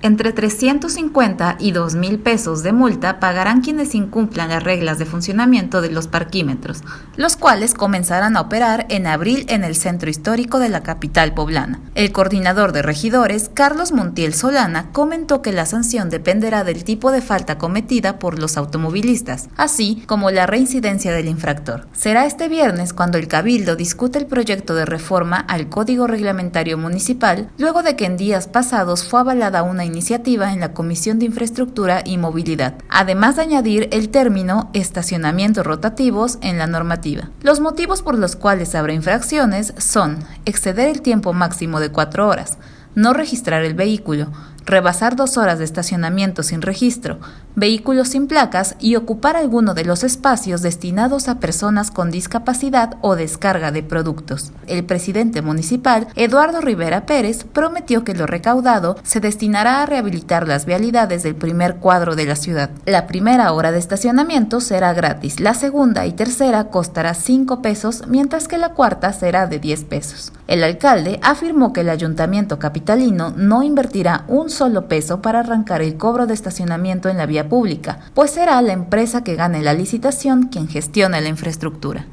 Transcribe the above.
Entre 350 y 2 mil pesos de multa pagarán quienes incumplan las reglas de funcionamiento de los parquímetros, los cuales comenzarán a operar en abril en el centro histórico de la capital poblana. El coordinador de regidores, Carlos Montiel Solana, comentó que la sanción dependerá del tipo de falta cometida por los automovilistas, así como la reincidencia del infractor. Será este viernes cuando el Cabildo discute el proyecto de reforma al Código Reglamentario Municipal, luego de que en días pasados fue avalada una iniciativa en la Comisión de Infraestructura y Movilidad, además de añadir el término estacionamientos rotativos en la normativa. Los motivos por los cuales habrá infracciones son exceder el tiempo máximo de cuatro horas, no registrar el vehículo, rebasar dos horas de estacionamiento sin registro, vehículos sin placas y ocupar alguno de los espacios destinados a personas con discapacidad o descarga de productos. El presidente municipal, Eduardo Rivera Pérez, prometió que lo recaudado se destinará a rehabilitar las vialidades del primer cuadro de la ciudad. La primera hora de estacionamiento será gratis, la segunda y tercera costará 5 pesos, mientras que la cuarta será de 10 pesos. El alcalde afirmó que el ayuntamiento capitalino no invertirá un solo peso para arrancar el cobro de estacionamiento en la vía pública, pues será la empresa que gane la licitación quien gestione la infraestructura.